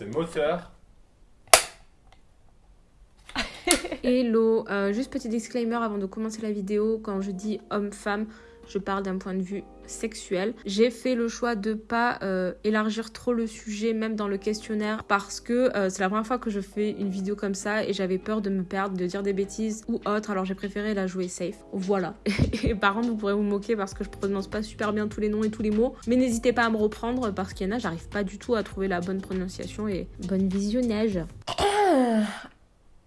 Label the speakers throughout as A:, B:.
A: C'est moteur.
B: Hello, euh, juste petit disclaimer avant de commencer la vidéo, quand je dis homme-femme, je parle d'un point de vue sexuel. J'ai fait le choix de pas euh, élargir trop le sujet, même dans le questionnaire, parce que euh, c'est la première fois que je fais une vidéo comme ça et j'avais peur de me perdre, de dire des bêtises ou autre, alors j'ai préféré la jouer safe. Voilà. Et par contre, vous pourrez vous moquer parce que je prononce pas super bien tous les noms et tous les mots, mais n'hésitez pas à me reprendre parce qu'il y en a, j'arrive pas du tout à trouver la bonne prononciation et bonne visionnage.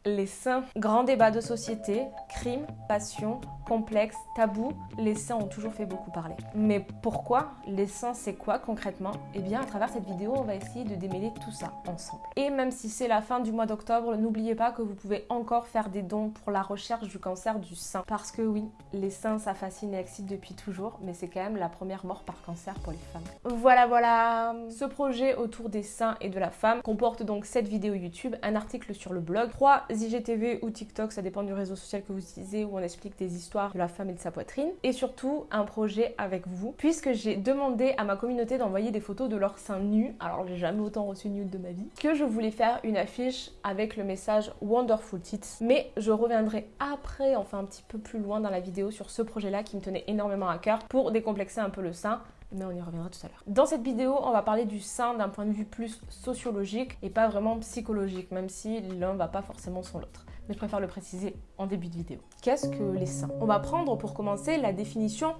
C: Les seins. Grand débat de société, crime, passion, complexe, tabou, les seins ont toujours fait beaucoup parler. Mais pourquoi Les seins, c'est quoi concrètement? Eh bien, à travers cette vidéo, on va essayer de démêler tout ça ensemble. Et même si c'est la fin du mois d'octobre, n'oubliez pas que vous pouvez encore faire des dons pour la recherche du cancer du sein. Parce que oui, les seins, ça fascine et excite depuis toujours, mais c'est quand même la première mort par cancer pour les femmes. Voilà, voilà Ce projet autour des seins et de la femme comporte donc cette vidéo YouTube, un article sur le blog, 3 IGTV ou TikTok, ça dépend du réseau social que vous utilisez, où on explique des histoires de la femme et de sa poitrine. Et surtout, un projet avec vous, puisque j'ai demandé à ma communauté d'envoyer des photos de leurs seins nus. Alors, j'ai jamais autant reçu nude de ma vie. Que je voulais faire une affiche avec le message Wonderful Tits. Mais je reviendrai après, enfin un petit peu plus loin dans la vidéo, sur ce projet-là qui me tenait énormément à cœur pour décomplexer un peu le sein mais on y reviendra tout à l'heure. Dans cette vidéo, on va parler du sein d'un point de vue plus sociologique et pas vraiment psychologique, même si l'un va pas forcément sans l'autre. Mais je préfère le préciser en début de vidéo. Qu'est-ce que les seins? On va prendre pour commencer la définition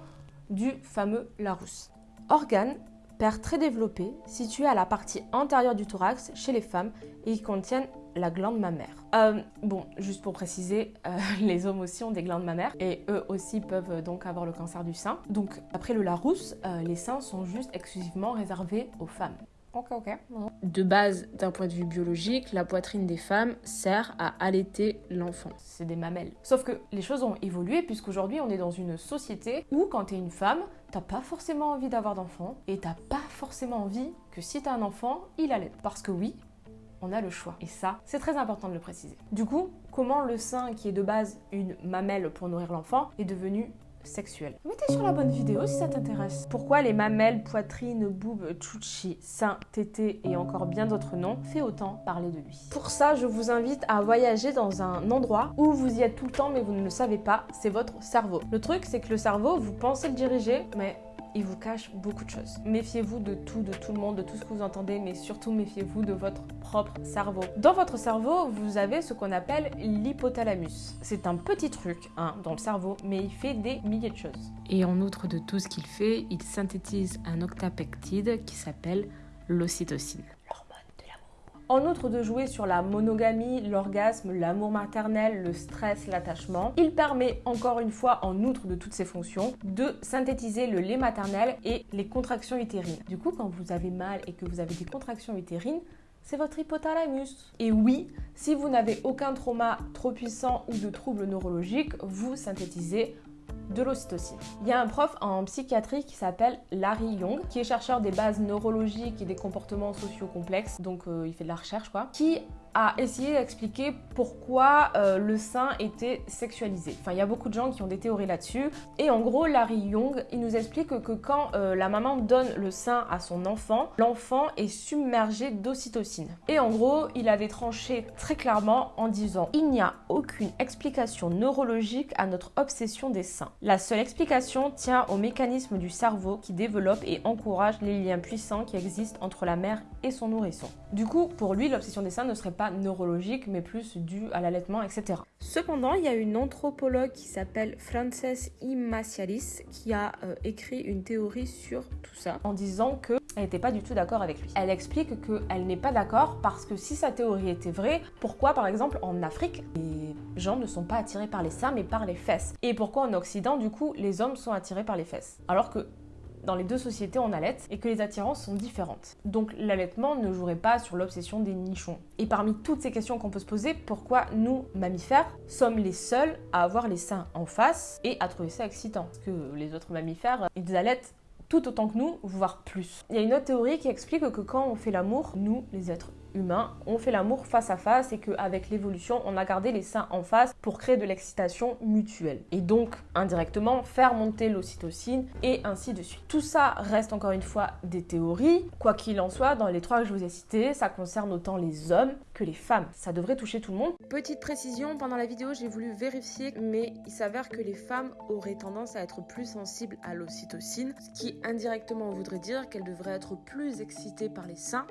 C: du fameux Larousse. Organe, paire très développé, situé à la partie antérieure du thorax chez les femmes et qui contiennent la glande mammaire. Euh, bon, juste pour préciser, euh, les hommes aussi ont des glandes mammaires et eux aussi peuvent euh, donc avoir le cancer du sein. Donc après le Larousse, les seins sont juste exclusivement réservés aux femmes. Ok, ok.
B: De base, d'un point de vue biologique, la poitrine des femmes sert à allaiter l'enfant.
C: C'est des mamelles. Sauf que les choses ont évolué puisqu'aujourd'hui on est dans une société où quand t'es une femme, t'as pas forcément envie d'avoir d'enfant et t'as pas forcément envie que si t'as un enfant, il allait. Parce que oui, on a le choix. Et ça, c'est très important de le préciser. Du coup, comment le sein, qui est de base une mamelle pour nourrir l'enfant, est devenu sexuel? Mettez sur la bonne vidéo si ça t'intéresse. Pourquoi les mamelles, poitrine, boob, tchouchi, sein, tété et encore bien d'autres noms fait autant parler de lui? Pour ça, je vous invite à voyager dans un endroit où vous y êtes tout le temps mais vous ne le savez pas, c'est votre cerveau. Le truc, c'est que le cerveau, vous pensez le diriger, mais il vous cache beaucoup de choses. Méfiez-vous de tout, de tout le monde, de tout ce que vous entendez, mais surtout méfiez-vous de votre propre cerveau. Dans votre cerveau, vous avez ce qu'on appelle l'hypothalamus. C'est un petit truc hein, dans le cerveau, mais il fait des milliers de choses.
B: Et en outre de tout ce qu'il fait, il synthétise un octapeptide qui s'appelle l'ocytocine.
C: En outre de jouer sur la monogamie, l'orgasme, l'amour maternel, le stress, l'attachement, il permet encore une fois, en outre de toutes ces fonctions, de synthétiser le lait maternel et les contractions utérines. Du coup, quand vous avez mal et que vous avez des contractions utérines, c'est votre hypothalamus. Et oui, si vous n'avez aucun trauma trop puissant ou de troubles neurologiques, vous synthétisez de l'ocytocine. Il y a un prof en psychiatrie qui s'appelle Larry Young, qui est chercheur des bases neurologiques et des comportements sociaux complexes, donc euh, il fait de la recherche quoi, qui a essayé d'expliquer pourquoi euh, le sein était sexualisé. Enfin, il y a beaucoup de gens qui ont des théories là-dessus. Et en gros, Larry Young, il nous explique que, quand euh, la maman donne le sein à son enfant, l'enfant est submergé d'ocytocine. Et en gros, il avait tranché très clairement en disant il n'y a aucune explication neurologique à notre obsession des seins. La seule explication tient au mécanisme du cerveau qui développe et encourage les liens puissants qui existent entre la mère et son nourrisson. Du coup, pour lui, l'obsession des seins ne serait pas neurologique, mais plus dû à l'allaitement, etc. Cependant, il y a une anthropologue qui s'appelle Frances Immacialis qui a euh, écrit une théorie sur tout ça en disant que elle n'était pas du tout d'accord avec lui. Elle explique qu'elle n'est pas d'accord parce que si sa théorie était vraie, pourquoi par exemple en Afrique les gens ne sont pas attirés par les seins mais par les fesses? Et pourquoi en Occident du coup les hommes sont attirés par les fesses? Alors que dans les deux sociétés on allait et que les attirances sont différentes. Donc l'allaitement ne jouerait pas sur l'obsession des nichons. Et parmi toutes ces questions qu'on peut se poser, pourquoi nous, mammifères, sommes les seuls à avoir les seins en face et à trouver ça excitant? Parce que les autres mammifères, ils allaitent tout autant que nous, voire plus. Il y a une autre théorie qui explique que quand on fait l'amour, nous, les êtres humain, on fait l'amour face à face et qu'avec l'évolution, on a gardé les seins en face pour créer de l'excitation mutuelle. Et donc, indirectement, faire monter l'ocytocine et ainsi de suite. Tout ça reste encore une fois des théories. Quoi qu'il en soit, dans les trois que je vous ai cités, ça concerne autant les hommes que les femmes. Ça devrait toucher tout le monde.
B: Petite précision, pendant la vidéo, j'ai voulu vérifier, mais il s'avère que les femmes auraient tendance à être plus sensibles à l'ocytocine, ce qui indirectement voudrait dire qu'elles devraient être plus excitées par les seins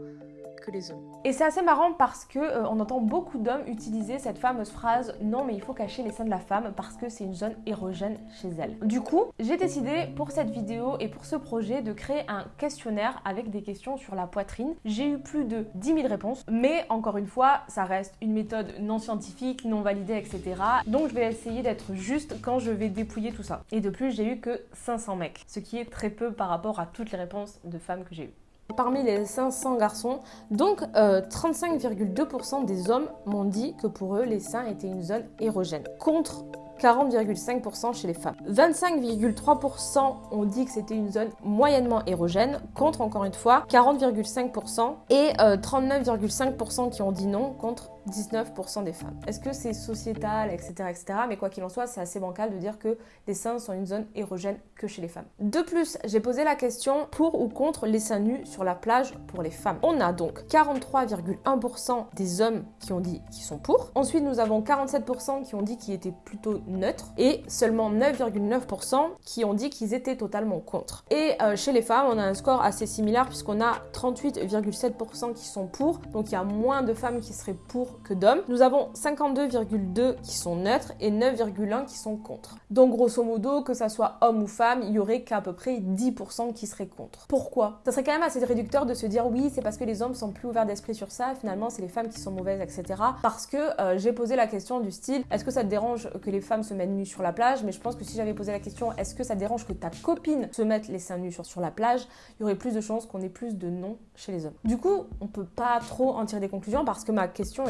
C: Et c'est assez marrant parce que euh, on entend beaucoup d'hommes utiliser cette fameuse phrase non mais il faut cacher les seins de la femme parce que c'est une zone érogène chez elle. Du coup, j'ai décidé pour cette vidéo et pour ce projet de créer un questionnaire avec des questions sur la poitrine. J'ai eu plus de 10 000 réponses, mais encore une fois, ça reste une méthode non scientifique, non validée, etc. Donc je vais essayer d'être juste quand je vais dépouiller tout ça. Et de plus, j'ai eu que 500 mecs, ce qui est très peu par rapport à toutes les réponses de femmes que j'ai eues parmi les 500 garçons. Donc 35,2% euh, des hommes m'ont dit que pour eux, les seins étaient une zone érogène. Contre 40,5% chez les femmes. 25,3% ont dit que c'était une zone moyennement érogène, contre encore une fois 40,5% et 39,5% euh, qui ont dit non, contre 19% des femmes. Est-ce que c'est sociétal, etc., etc. Mais quoi qu'il en soit, c'est assez bancal de dire que les seins sont une zone érogène que chez les femmes. De plus, j'ai posé la question pour ou contre les seins nus sur la plage pour les femmes. On a donc 43,1% des hommes qui ont dit qu'ils sont pour. Ensuite, nous avons 47% qui ont dit qu'ils étaient plutôt neutres et seulement 9,9% qui ont dit qu'ils étaient totalement contre. Et euh, chez les femmes, on a un score assez similaire puisqu'on a 38,7% qui sont pour. Donc il y a moins de femmes qui seraient pour que d'hommes. Nous avons 52,2 qui sont neutres et 9,1 qui sont contre. Donc grosso modo, que ça soit homme ou femme, il y aurait qu'à peu près 10% qui seraient contre. Pourquoi? Ça serait quand même assez réducteur de se dire oui, c'est parce que les hommes sont plus ouverts d'esprit sur ça, finalement c'est les femmes qui sont mauvaises, etc. Parce que euh, j'ai posé la question du style, est-ce que ça te dérange que les femmes se mettent nues sur la plage? Mais je pense que si j'avais posé la question, est-ce que ça dérange que ta copine se mette les seins nus sur, la plage? Il y aurait plus de chances qu'on ait plus de non chez les hommes. Du coup, on peut pas trop en tirer des conclusions parce que ma question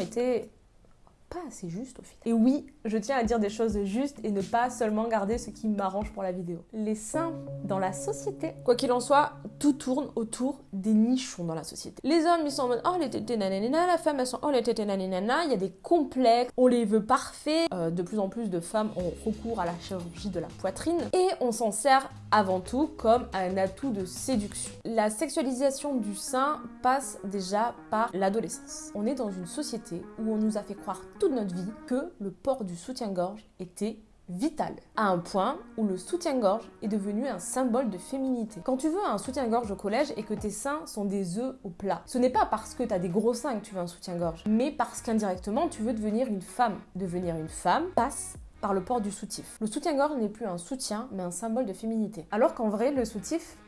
C: pas assez juste au final. Et oui, je tiens à dire des choses justes et ne pas seulement garder ce qui m'arrange pour la vidéo. Les seins dans la société. Quoi qu'il en soit, tout tourne autour des nichons dans la société. Les hommes, ils sont en mode oh les tétés nanana, la femme, elles sont oh les tétés nanana, il y a des complexes, on les veut parfaits. Euh, de plus en plus de femmes ont recours à la chirurgie de la poitrine et on s'en sert avant tout comme un atout de séduction. La sexualisation du sein passe déjà par l'adolescence. On est dans une société où on nous a fait croire toute notre vie que le port du soutien-gorge était vital, à un point où le soutien-gorge est devenu un symbole de féminité. Quand tu veux un soutien-gorge au collège et que tes seins sont des œufs au plat, ce n'est pas parce que tu as des gros seins que tu veux un soutien-gorge, mais parce qu'indirectement tu veux devenir une femme. Devenir une femme passe par le port du soutif. Le soutien-gorge n'est plus un soutien, mais un symbole de féminité. Alors qu'en vrai, le soutif,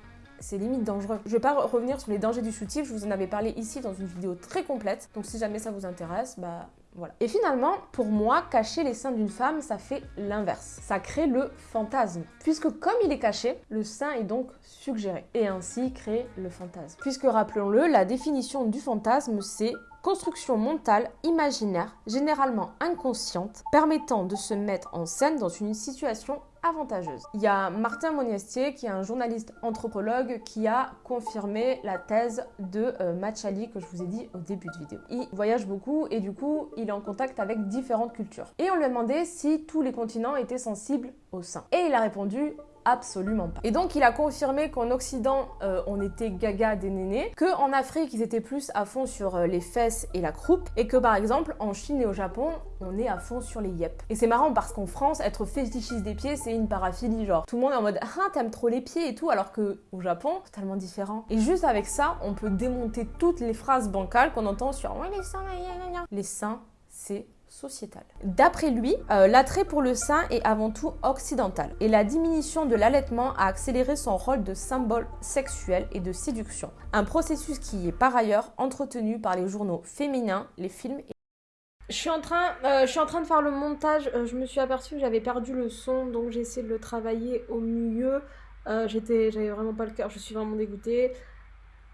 C: c'est limite dangereux. Je vais pas revenir sur les dangers du soutif, je vous en avais parlé ici dans une vidéo très complète, donc si jamais ça vous intéresse, bah voilà. Et finalement, pour moi, cacher les seins d'une femme, ça fait l'inverse. Ça crée le fantasme. Puisque comme il est caché, le sein est donc suggéré. Et ainsi crée le fantasme. Puisque rappelons-le, la définition du fantasme, c'est construction mentale imaginaire, généralement inconsciente, permettant de se mettre en scène dans une situation avantageuse. Il y a Martin Monestier, qui est un journaliste anthropologue, qui a confirmé la thèse de euh, Machali que je vous ai dit au début de vidéo. Il voyage beaucoup et du coup, il est en contact avec différentes cultures. Et on lui a demandé si tous les continents étaient sensibles au sein. Et il a répondu Absolument pas. Et donc il a confirmé qu'en Occident, euh, on était gaga des nénés, qu'en Afrique, ils étaient plus à fond sur euh, les fesses et la croupe, et que par exemple, en Chine et au Japon, on est à fond sur les yep. Et c'est marrant parce qu'en France, être fétichiste des pieds, c'est une paraphilie, genre tout le monde est en mode ah t'aimes trop les pieds et tout, alors que au Japon, totalement différent. Et juste avec ça, on peut démonter toutes les phrases bancales qu'on entend sur les seins, les seins, c'est sociétal. D'après lui, euh, l'attrait pour le sein est avant tout occidental et la diminution de l'allaitement a accéléré son rôle de symbole sexuel et de séduction, un processus qui est par ailleurs entretenu par les journaux féminins, les films et je suis, en train, euh, je suis en train de faire le montage, euh, je me suis aperçue que j'avais perdu le son, donc j'ai essayé de le travailler au mieux. J'avais vraiment pas le cœur, je suis vraiment dégoûtée.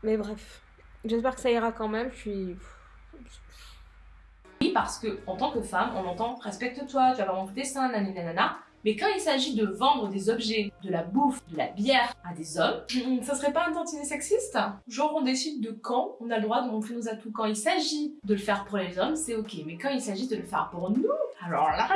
C: Mais bref, j'espère que ça ira quand même, je suis
A: parce que en tant que femme, on entend respecte-toi, tu vas montrer tes seins, nanana.
C: Mais quand il s'agit de vendre des objets, de la bouffe, de la bière à des hommes, ça serait pas un tantinet sexiste? Genre on décide de quand on a le droit de montrer nos atouts. Quand il s'agit de le faire pour les hommes, c'est ok. Mais quand il s'agit de le faire pour nous, alors là,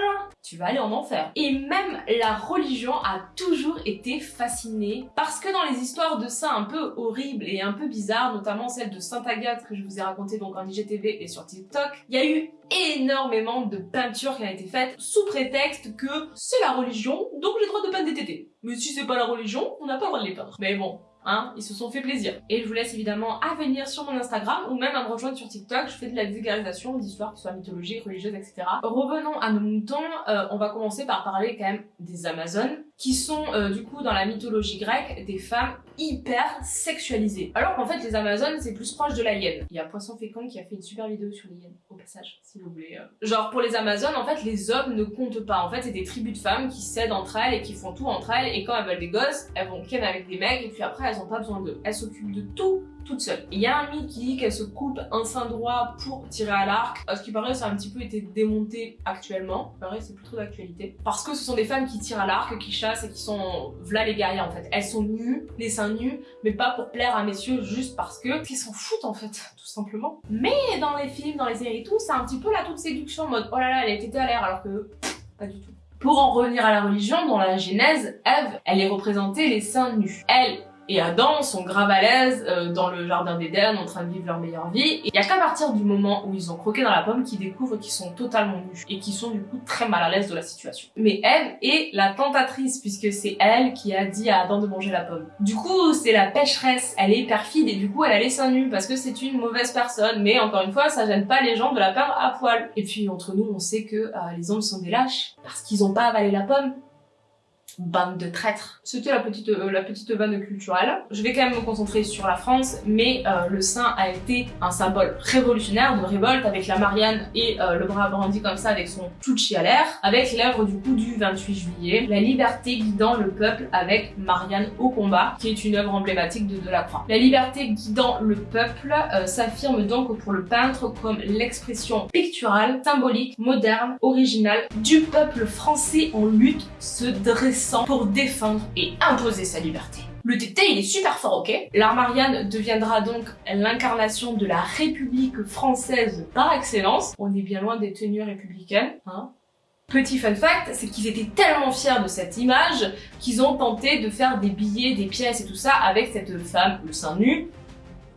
C: tu vas aller en enfer. Et même la religion a toujours été fascinée parce que dans les histoires de saints un peu horribles et un peu bizarres, notamment celle de Sainte Agathe que je vous ai raconté donc en IGTV et sur TikTok, il y a eu énormément de peintures qui ont été faites sous prétexte que c'est la religion, donc j'ai le droit de peindre des tétés. Mais si c'est pas la religion, on n'a pas le droit de les peindre. Mais bon, Hein, ils se sont fait plaisir. Et je vous laisse évidemment à venir sur mon Instagram ou même à me rejoindre sur TikTok. Je fais de la vulgarisation d'histoires qui soient mythologiques, religieuses, etc. Revenons à nos moutons. Euh, on va commencer par parler quand même des Amazones qui sont euh, du coup dans la mythologie grecque des femmes hyper sexualisées. Alors qu'en fait les Amazones c'est plus proche de la hyène. Il y a Poisson Fécond qui a fait une super vidéo sur les hyènes, au passage, si vous voulez. Euh. Genre pour les Amazones en fait les hommes ne comptent pas. En fait c'est des tribus de femmes qui s'aident entre elles et qui font tout entre elles et quand elles veulent des gosses, elles vont ken avec des mecs et puis après elles ont pas besoin d'eux. Elles s'occupent de tout toute seule. Il y a un mythe qui dit qu'elle se coupe un sein droit pour tirer à l'arc. À ce qui paraît, ça a un petit peu été démonté actuellement. C'est plus trop d'actualité. Parce que ce sont des femmes qui tirent à l'arc, qui chassent et qui sont v'là les guerrières en fait. Elles sont nues, les seins nus, mais pas pour plaire à messieurs juste parce que qu'ils s'en foutent en fait, tout simplement. Mais dans les films, dans les séries et tout, c'est un petit peu la toute séduction en mode oh là là, elle était à l'air alors que pas du tout. Pour en revenir à la religion, dans la Genèse, Ève, elle est représentée les seins nus. Elle, et Adam sont grave à l'aise euh, dans le jardin d'Éden en train de vivre leur meilleure vie. Et il y a qu'à partir du moment où ils ont croqué dans la pomme qu'ils découvrent qu'ils sont totalement nus et qu'ils sont du coup très mal à l'aise de la situation. Mais Eve est la tentatrice puisque c'est elle qui a dit à Adam de manger la pomme. Du coup, c'est la pécheresse, elle est perfide et du coup elle a les seins nus parce que c'est une mauvaise personne. Mais encore une fois, ça gêne pas les gens de la peur à poil. Et puis entre nous, on sait que euh, les hommes sont des lâches parce qu'ils ont pas avalé la pomme bande de traîtres. C'était la petite euh, la petite vanne culturelle. Je vais quand même me concentrer sur la France, mais euh, le sein a été un symbole révolutionnaire de révolte avec la Marianne et euh, le bras brandi comme ça avec son Tucci à l'air, avec l'œuvre du coup du 28 juillet, la liberté guidant le peuple avec Marianne au combat, qui est une œuvre emblématique de Delacroix. La liberté guidant le peuple s'affirme donc pour le peintre comme l'expression picturale, symbolique, moderne, originale du peuple français en lutte se dressant pour défendre et imposer sa liberté. Le tété, il est super fort, ok? L'art Marianne deviendra donc l'incarnation de la République française par excellence. On est bien loin des tenues républicaines, hein Petit fun fact, c'est qu'ils étaient tellement fiers de cette image qu'ils ont tenté de faire des billets, des pièces et tout ça avec cette femme, le sein nu,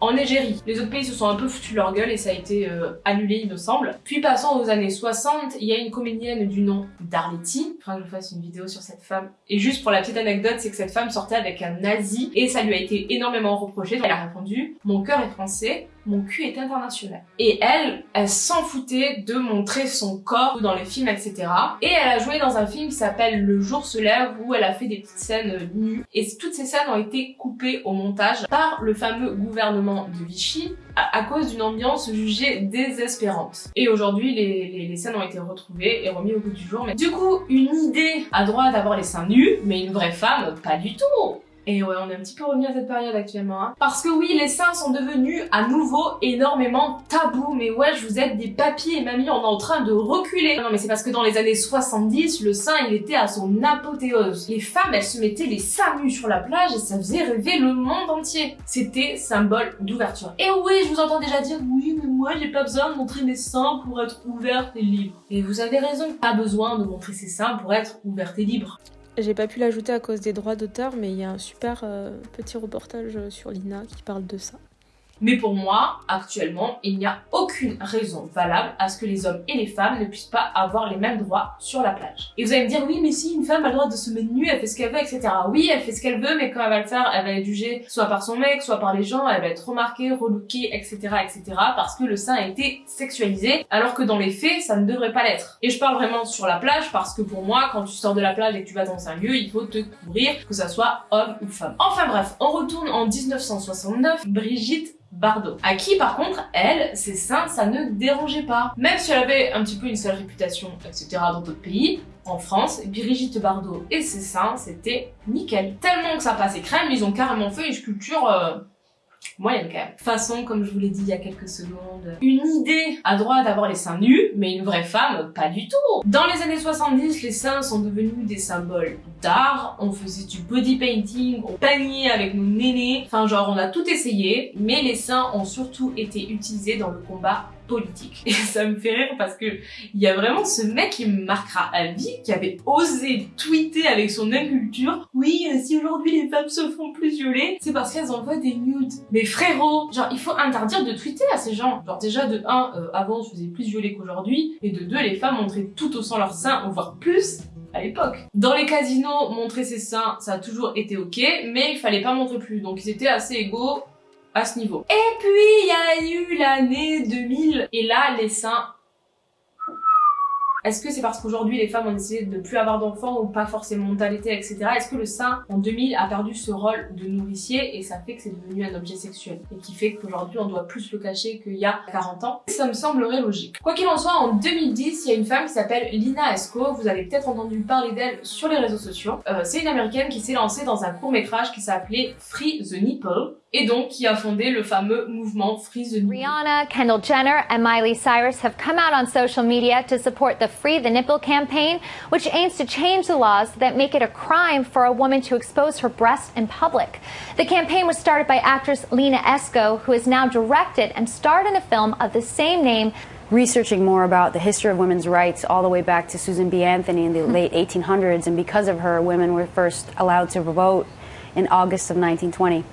C: en Égérie. Les autres pays se sont un peu foutus leur gueule et ça a été euh, annulé, il me semble. Puis passons aux années 60, il y a une comédienne du nom d'Arletty. Enfin, que je fasse une vidéo sur cette femme. Et juste pour la petite anecdote, c'est que cette femme sortait avec un nazi et ça lui a été énormément reproché. Elle a répondu « Mon cœur est français, mon cul est international. Et elle, elle s'en foutait de montrer son corps dans les films, etc. Et elle a joué dans un film qui s'appelle Le jour se lève où elle a fait des petites scènes nues. Et toutes ces scènes ont été coupées au montage par le fameux gouvernement de Vichy à, cause d'une ambiance jugée désespérante. Et aujourd'hui, les, scènes ont été retrouvées et remis au bout du jour. Mais du coup, une idée a droit d'avoir les seins nus, mais une vraie femme, pas du tout et ouais, on est un petit peu revenu à cette période actuellement. Hein. Parce que oui, les seins sont devenus à nouveau énormément tabous. Mais ouais, je vous êtes des papiers et mamies, on est en train de reculer. Non mais c'est parce que dans les années 70, le sein il était à son apothéose. Les femmes, elles se mettaient les seins nus sur la plage et ça faisait rêver le monde entier. C'était symbole d'ouverture. Et oui, je vous entends déjà dire, oui, mais moi j'ai pas besoin de montrer mes seins pour être ouverte et libre. Et vous avez raison, pas besoin de montrer ses seins pour être ouverte et libre.
B: J'ai pas pu l'ajouter à cause des droits d'auteur, mais il y a un super euh, petit reportage sur l'INA qui parle de ça.
C: Mais pour moi, actuellement, il n'y a aucune raison valable à ce que les hommes et les femmes ne puissent pas avoir les mêmes droits sur la plage. Et vous allez me dire, oui, mais si une femme a le droit de se mettre nue, elle fait ce qu'elle veut, etc. Oui, elle fait ce qu'elle veut, mais quand elle va le faire, elle va être jugée soit par son mec, soit par les gens, elle va être remarquée, relookée, etc., etc., parce que le sein a été sexualisé, alors que dans les faits, ça ne devrait pas l'être. Et je parle vraiment sur la plage, parce que pour moi, quand tu sors de la plage et que tu vas dans un lieu, il faut te couvrir, que ça soit homme ou femme. Enfin bref, on retourne en 1969, Brigitte Bardot. À qui par contre, elle, ses seins, ça ne dérangeait pas. Même si elle avait un petit peu une sale réputation, etc. dans d'autres pays, en France, Brigitte Bardot et ses seins, c'était nickel. Tellement que ça passait crème, ils ont carrément fait une sculpture... Euh, moyenne quand même. Façon, comme je vous l'ai dit il y a quelques secondes, une idée à droite d'avoir les seins nus, mais une vraie femme, pas du tout. Dans les années 70, les seins sont devenus des symboles d'art, on faisait du body painting, on peignait avec nos nénés, enfin genre on a tout essayé, mais les seins ont surtout été utilisés dans le combat politique. Et ça me fait rire parce que il y a vraiment ce mec qui me marquera à vie, qui avait osé tweeter avec son inculture. Oui, euh, si aujourd'hui les femmes se font plus violer, c'est parce qu'elles envoient des nudes. Mais frérot, genre il faut interdire de tweeter à ces gens. Genre déjà de 1, euh, avant on se faisait plus violer qu'aujourd'hui, et de 2, les femmes montraient tout au sang leurs seins, voire plus à l'époque. Dans les casinos, montrer ses seins, ça a toujours été ok, mais il fallait pas montrer plus. Donc ils étaient assez égaux à ce niveau. Et puis, il y a eu l'année 2000, et là, les seins est-ce que c'est parce qu'aujourd'hui les femmes ont décidé de ne plus avoir d'enfants ou pas forcément d'allaiter, etc. Est-ce que le sein en 2000 a perdu ce rôle de nourricier et ça fait que c'est devenu un objet sexuel? Et qui fait qu'aujourd'hui on doit plus le cacher qu'il y a 40 ans? Ça me semblerait logique. Quoi qu'il en soit, en 2010, il y a une femme qui s'appelle Lina Esco. Vous avez peut-être entendu parler d'elle sur les réseaux sociaux. Euh, c'est une américaine qui s'est lancée dans un court métrage qui s'appelait Free the Nipple et donc qui a fondé le fameux mouvement Free the Nipple.
A: Rihanna, Kendall Jenner and Miley Cyrus have come out on social media to support the Free the Nipple campaign, which aims to change the laws that make it a crime for a woman to expose her breast in public. The campaign was started by actress Lena Esco, who has now directed and starred in a film of the same name
D: researching more about the history of women's rights all the way back to Susan B. Anthony in the mm. late 1800s, and because of her, women were first allowed to vote in August of 1920.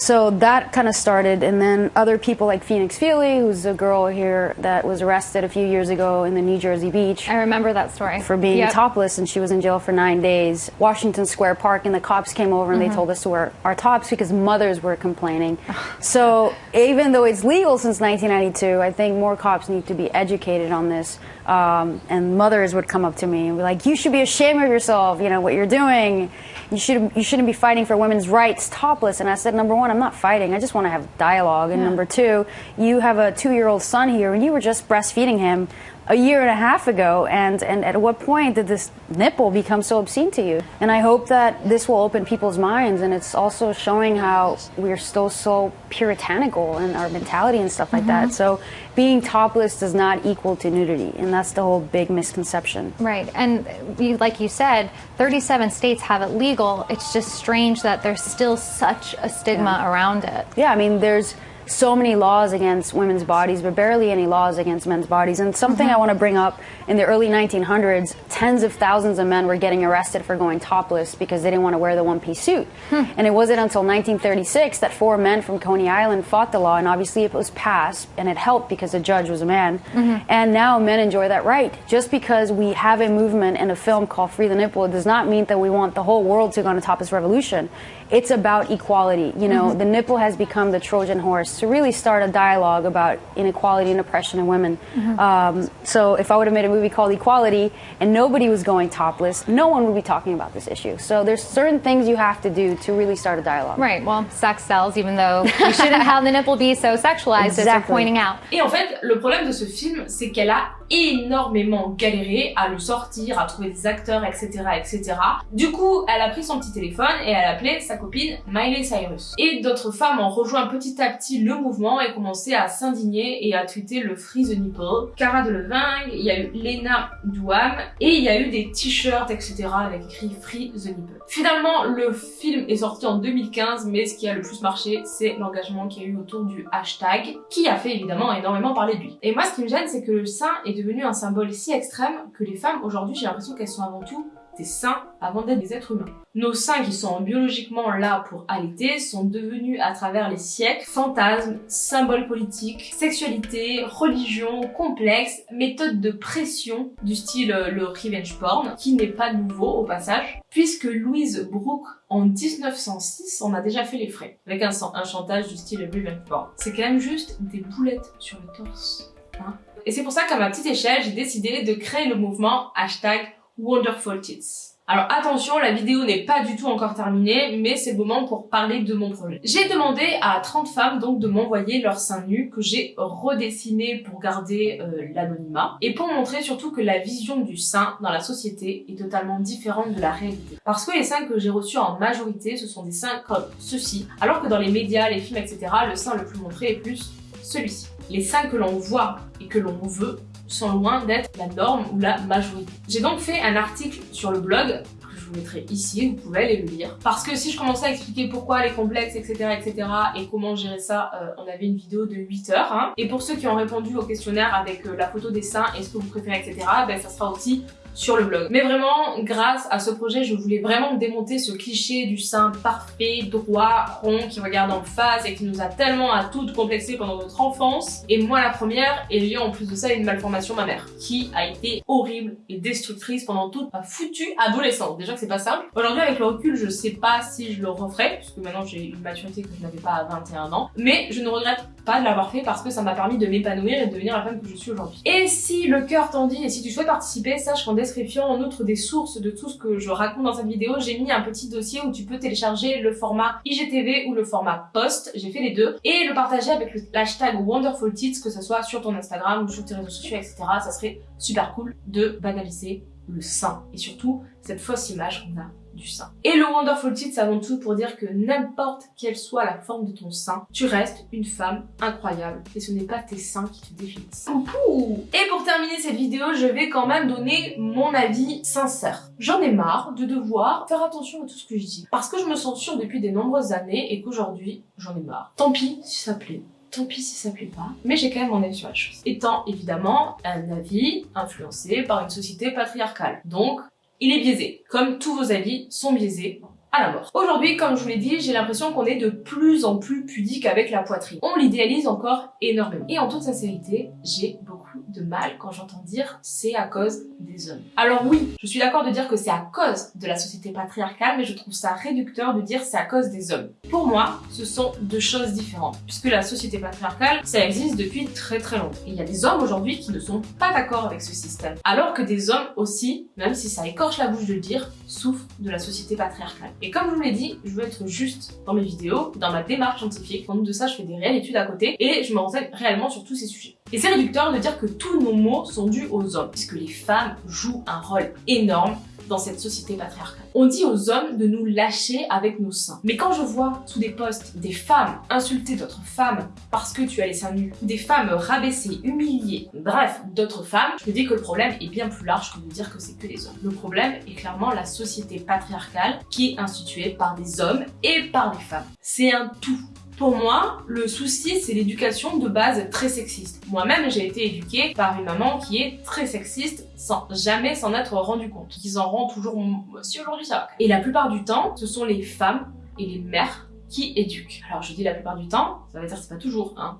D: So that kind of started, and then other people like Phoenix Feely, who's a girl here that was arrested a few years ago in the New Jersey beach.
A: I remember that story.
D: For being yep. topless, and she was in jail for nine days. Washington Square Park, and the cops came over and mm -hmm. they mm-hmm. told us to wear our tops because mothers were complaining. so even though it's legal since 1992, I think more cops need to be educated on this. Um, and mothers would come up to me and be like, "You should be ashamed of yourself. You know what you're doing. You should you shouldn't be fighting for women's rights topless." And I said, "Number one, I'm not fighting. I just want to have dialogue. And yeah. number two, you have a two-year-old son here, and you were just breastfeeding him a year and a half ago and, and at what point did this nipple become so obscene to you? And i hope that this will open people's minds and it's also showing how we're still so puritanical in our mentality and stuff like mm-hmm. that so being topless does not equal to nudity and that's the whole big misconception.
A: Right and you, like you said 37 states have it legal. It's just strange that there's still such a stigma yeah. around it.
D: Yeah i mean there's so many laws against women's bodies, but barely any laws against men's bodies. And something mm -hmm. I want to bring up in the early 1900s, tens of thousands of men were getting arrested for going topless because they didn't want to wear the one piece suit. Hmm. And it wasn't until 1936 that four men from Coney Island fought the law, and obviously it was passed, and it helped because the judge was a man. Mm -hmm. And now men enjoy that right. Just because we have a movement and a film called Free the Nipple does not mean that we want the whole world to go on a topless revolution. It's about equality. You know, mm -hmm. the nipple has become the Trojan horse to really start a dialogue about inequality and oppression in women. Mm -hmm. um, so if I would have made a movie called Equality and nobody was going topless, no one would be talking about this issue. So there's certain things you have to do to really start a dialogue.
A: Right. Well, sex sells, even though you shouldn't have the nipple be so sexualized exactly. as you're pointing out.
C: Et en fait, le problème de ce film, c'est qu'elle a énormément galéré à le sortir, à trouver des acteurs, etc., etc. Du coup, elle a pris son petit téléphone et elle a appelé sa copine Miley Cyrus. Et d'autres femmes ont rejoint petit à petit le mouvement et commencé à s'indigner et à tweeter le Free the Nipple. Cara Delevingne, il y a eu Lena Douam et il y a eu des t-shirts, etc. avec écrit Free the Nipple. Finalement, le film est sorti en 2015, mais ce qui a le plus marché, c'est l'engagement qu'il y a eu autour du hashtag, qui a fait évidemment énormément parler de lui. Et moi, ce qui me gêne, c'est que le sein est devenu un symbole si extrême que les femmes, aujourd'hui, j'ai l'impression qu'elles sont avant tout des saints avant d'être des êtres humains. Nos seins qui sont biologiquement là pour allaiter sont devenus à travers les siècles fantasmes, symboles politiques, sexualité, religion, complexes, méthodes de pression du style euh, le revenge porn, qui n'est pas nouveau au passage, puisque Louise Brooke en 1906 on a déjà fait les frais, avec un, un chantage du style revenge porn. C'est quand même juste des boulettes sur le torse. Hein et c'est pour ça qu'à ma petite échelle, j'ai décidé de créer le mouvement hashtag Wonderful Tits. Alors attention, la vidéo n'est pas du tout encore terminée, mais c'est le moment pour parler de mon projet. J'ai demandé à 30 femmes donc de m'envoyer leurs seins nus que j'ai redessinés pour garder euh, l'anonymat et pour montrer surtout que la vision du sein dans la société est totalement différente de la réalité. Parce que les seins que j'ai reçus en majorité, ce sont des seins comme ceci, alors que dans les médias, les films, etc., le sein le plus montré est plus celui-ci. Les seins que l'on voit et que l'on veut sont loin d'être la norme ou la majorité. J'ai donc fait un article sur le blog que je vous mettrai ici, vous pouvez aller le lire. Parce que si je commençais à expliquer pourquoi les complexes, etc., etc., et comment gérer ça, euh, on avait une vidéo de 8 heures. Hein. Et pour ceux qui ont répondu au questionnaire avec euh, la photo des seins et ce que vous préférez, etc., ben ça sera aussi sur le blog. Mais vraiment, grâce à ce projet, je voulais vraiment démonter ce cliché du sein parfait, droit, rond, qui regarde en face et qui nous a tellement à toutes complexé pendant notre enfance. Et moi la première, ayant en plus de ça une malformation mammaire, qui a été horrible et destructrice pendant toute ma foutue adolescence. Déjà que c'est pas simple. Aujourd'hui avec le recul, je sais pas si je le referai, puisque maintenant j'ai une maturité que je n'avais pas à 21 ans. Mais je ne regrette pas de l'avoir fait parce que ça m'a permis de m'épanouir et de devenir la femme que je suis aujourd'hui. Et si le cœur t'en dit et si tu souhaites participer, sache qu'en description, en outre des sources de tout ce que je raconte dans cette vidéo, j'ai mis un petit dossier où tu peux télécharger le format IGTV ou le format post, j'ai fait les deux, et le partager avec le hashtag WonderfulTits, que ce soit sur ton Instagram ou sur tes réseaux sociaux, etc. Ça serait super cool de banaliser le sein et surtout cette fausse image qu'on a du sein. Et le Wonderful Tit, ça avant tout pour dire que n'importe quelle soit la forme de ton sein, tu restes une femme incroyable et ce n'est pas tes seins qui te définissent. Et pour terminer cette vidéo, je vais quand même donner mon avis sincère. J'en ai marre de devoir faire attention à tout ce que je dis parce que je me sens sûre depuis de nombreuses années et qu'aujourd'hui, j'en ai marre. Tant pis si ça plaît tant pis si ça plaît pas, mais j'ai quand même mon avis sur la chose. Étant évidemment un avis influencé par une société patriarcale. Donc, il est biaisé, comme tous vos avis sont biaisés à la mort. Aujourd'hui, comme je vous l'ai dit, j'ai l'impression qu'on est de plus en plus pudique avec la poitrine. On l'idéalise encore énormément. Et en toute sincérité, j'ai beaucoup de mal quand j'entends dire c'est à cause des hommes. Alors oui, je suis d'accord de dire que c'est à cause de la société patriarcale, mais je trouve ça réducteur de dire c'est à cause des hommes. Pour moi, ce sont deux choses différentes, puisque la société patriarcale, ça existe depuis très très longtemps. Et il y a des hommes aujourd'hui qui ne sont pas d'accord avec ce système. Alors que des hommes aussi, même si ça écorche la bouche de le dire, souffrent de la société patriarcale. Et comme je vous l'ai dit, je veux être juste dans mes vidéos, dans ma démarche scientifique. En de ça, je fais des réelles études à côté et je me renseigne réellement sur tous ces sujets. Et c'est réducteur de dire que tous nos mots sont dus aux hommes, puisque les femmes jouent un rôle énorme dans cette société patriarcale. On dit aux hommes de nous lâcher avec nos seins. Mais quand je vois sous des posts des femmes insulter d'autres femmes parce que tu as les seins nus, des femmes rabaissées, humiliées, bref, d'autres femmes, je dis que le problème est bien plus large que de dire que c'est que les hommes. Le problème est clairement la société patriarcale qui est instituée par des hommes et par des femmes. C'est un tout. Pour moi, le souci, c'est l'éducation de base très sexiste. Moi-même, j'ai été éduquée par une maman qui est très sexiste sans jamais s'en être rendu compte. Qui s'en rend toujours... Si aujourd'hui ça. Et la plupart du temps, ce sont les femmes et les mères qui éduquent. Alors je dis la plupart du temps, ça veut dire que c'est pas toujours, hein.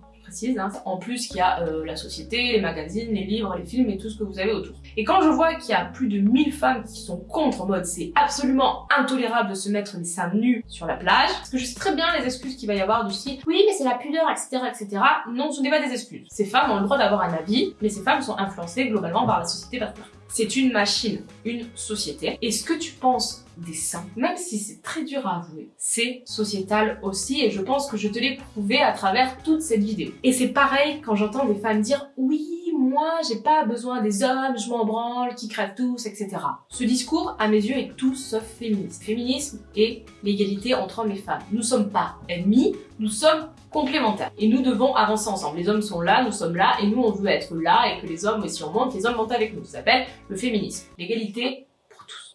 C: Hein. En plus, il y a euh, la société, les magazines, les livres, les films et tout ce que vous avez autour. Et quand je vois qu'il y a plus de 1000 femmes qui sont contre en mode c'est absolument intolérable de se mettre les seins nus sur la plage, parce que je sais très bien les excuses qu'il va y avoir du style oui mais c'est la pudeur, etc. etc. Non, ce n'est pas des excuses. Ces femmes ont le droit d'avoir un avis, mais ces femmes sont influencées globalement par la société patriarcale. C'est une machine, une société. Et ce que tu penses des seins, même si c'est très dur à avouer, c'est sociétal aussi et je pense que je te l'ai prouvé à travers toute cette vidéo. Et c'est pareil quand j'entends des femmes dire « Oui, moi, j'ai pas besoin des hommes, je m'en branle, qui crèvent tous, etc. » Ce discours, à mes yeux, est tout sauf féministe. Féminisme et l'égalité entre hommes et femmes. Nous sommes pas ennemis, nous sommes complémentaires. Et nous devons avancer ensemble. Les hommes sont là, nous sommes là, et nous, on veut être là, et que les hommes, si on monte, les hommes montent avec nous. Ça s'appelle le féminisme. L'égalité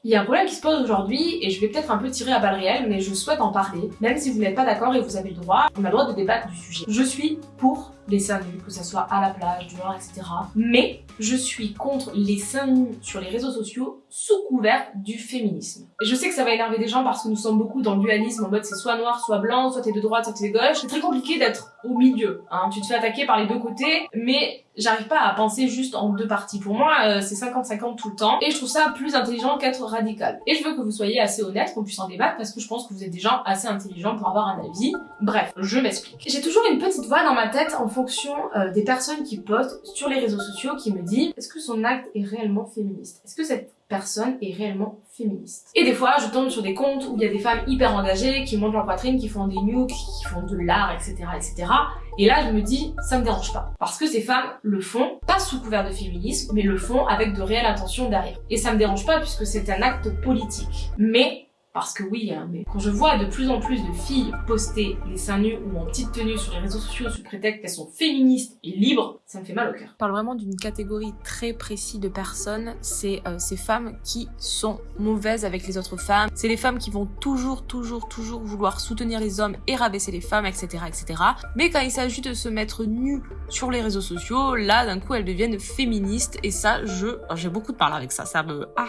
C: il y a un problème qui se pose aujourd'hui et je vais peut-être un peu tirer à balles réelles mais je souhaite en parler. Même si vous n'êtes pas d'accord et vous avez le droit, on a le droit de débattre du sujet. Je suis pour les seins nus, que ce soit à la plage, dehors, etc. Mais je suis contre les seins nus sur les réseaux sociaux sous couvert du féminisme. Et je sais que ça va énerver des gens parce que nous sommes beaucoup dans le dualisme en mode c'est soit noir, soit blanc, soit t'es de droite, soit t'es de gauche. C'est très compliqué d'être au milieu. Hein. Tu te fais attaquer par les deux côtés, mais j'arrive pas à penser juste en deux parties. Pour moi, euh, c'est 50-50 tout le temps, et je trouve ça plus intelligent qu'être radical. Et je veux que vous soyez assez honnête, qu'on puisse en débattre, parce que je pense que vous êtes des gens assez intelligents pour avoir un avis. Bref, je m'explique. J'ai toujours une petite voix dans ma tête, en fonction euh, des personnes qui postent sur les réseaux sociaux qui me dit est-ce que son acte est réellement féministe? Est-ce que cette personne est réellement féministe? Et des fois, je tombe sur des comptes où il y a des femmes hyper engagées, qui montent leur poitrine, qui font des nukes, qui font de l'art, etc., etc. Et là, je me dis, ça me dérange pas. Parce que ces femmes le font, pas sous couvert de féminisme, mais le font avec de réelles intentions derrière. Et ça me dérange pas puisque c'est un acte politique. Mais parce que oui, hein, mais quand je vois de plus en plus de filles poster les seins nus ou en petite tenue sur les réseaux sociaux sous prétexte qu'elles sont féministes et libres, ça me fait mal au cœur.
E: Je parle vraiment d'une catégorie très précise de personnes, c'est euh, ces femmes qui sont mauvaises avec les autres femmes, c'est les femmes qui vont toujours, toujours, toujours vouloir soutenir les hommes et rabaisser les femmes, etc., etc. Mais quand il s'agit de se mettre nu sur les réseaux sociaux, là, d'un coup, elles deviennent féministes et ça, je, j'ai beaucoup de parler avec ça, ça me, ah,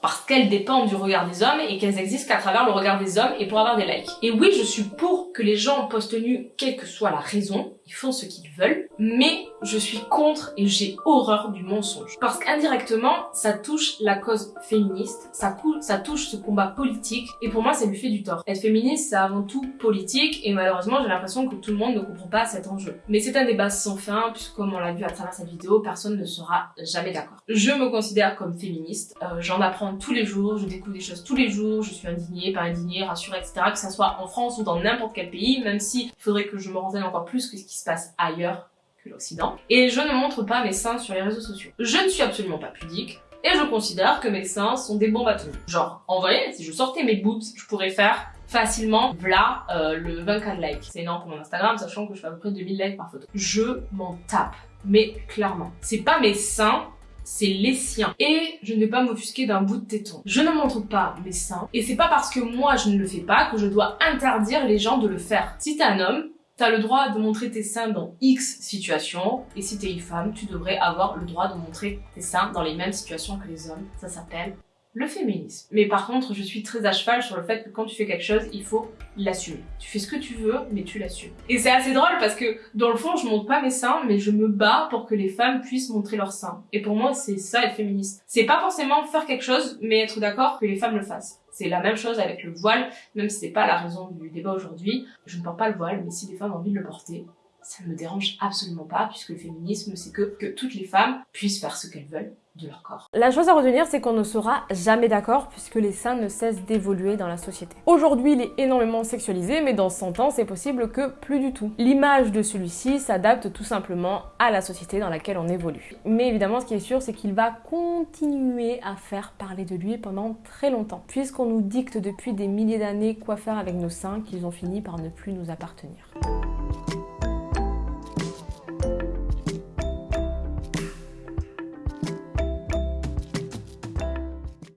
C: parce qu'elles dépendent du regard des hommes et qu'elles existent qu'à travers le regard des hommes et pour avoir des likes. Et oui, je suis pour que les gens postent nus, quelle que soit la raison, font ce qu'ils veulent, mais je suis contre et j'ai horreur du mensonge. Parce qu'indirectement, ça touche la cause féministe, ça, ça touche ce combat politique, et pour moi, ça lui fait du tort. Être féministe, c'est avant tout politique, et malheureusement, j'ai l'impression que tout le monde ne comprend pas cet enjeu. Mais c'est un débat sans fin, puisque comme on l'a vu à travers cette vidéo, personne ne sera jamais d'accord. Je me considère comme féministe, euh, j'en apprends tous les jours, je découvre des choses tous les jours, je suis indignée, pas indignée, rassurée, etc. Que ça soit en France ou dans n'importe quel pays, même s'il faudrait que je me renseigne encore plus que ce qui se passe ailleurs que l'Occident. Et je ne montre pas mes seins sur les réseaux sociaux. Je ne suis absolument pas pudique, et je considère que mes seins sont des bombes atomiques. Genre, en vrai, si je sortais mes boobs, je pourrais faire facilement, voilà, euh, le 24 likes. C'est énorme pour mon Instagram, sachant que je fais à peu près 2000 likes par photo. Je m'en tape, mais clairement. C'est pas mes seins c'est les siens. Et je ne vais pas m'offusquer d'un bout de téton. Je ne montre pas mes seins. Et c'est pas parce que moi je ne le fais pas que je dois interdire les gens de le faire. Si t'es un homme, T'as le droit de montrer tes seins dans X situations, et si t'es une femme, tu devrais avoir le droit de montrer tes seins dans les mêmes situations que les hommes. Ça s'appelle le féminisme. Mais par contre, je suis très à cheval sur le fait que quand tu fais quelque chose, il faut l'assumer. Tu fais ce que tu veux, mais tu l'assumes. Et c'est assez drôle parce que dans le fond, je montre pas mes seins, mais je me bats pour que les femmes puissent montrer leurs seins. Et pour moi, c'est ça être féministe. C'est pas forcément faire quelque chose, mais être d'accord que les femmes le fassent. C'est la même chose avec le voile, même si c'est pas la raison du débat aujourd'hui. Je ne porte pas le voile, mais si les femmes ont envie de le porter, ça ne me dérange absolument pas, puisque le féminisme, c'est que, toutes les femmes puissent faire ce qu'elles veulent de leur corps.
E: La chose à retenir, c'est qu'on ne sera jamais d'accord puisque les seins ne cessent d'évoluer dans la société. Aujourd'hui, il est énormément sexualisé, mais dans 100 ans, c'est possible que plus du tout. L'image de celui-ci s'adapte tout simplement à la société dans laquelle on évolue. Mais évidemment, ce qui est sûr, c'est qu'il va continuer à faire parler de lui pendant très longtemps, puisqu'on nous dicte depuis des milliers d'années quoi faire avec nos seins qu'ils ont fini par ne plus nous appartenir.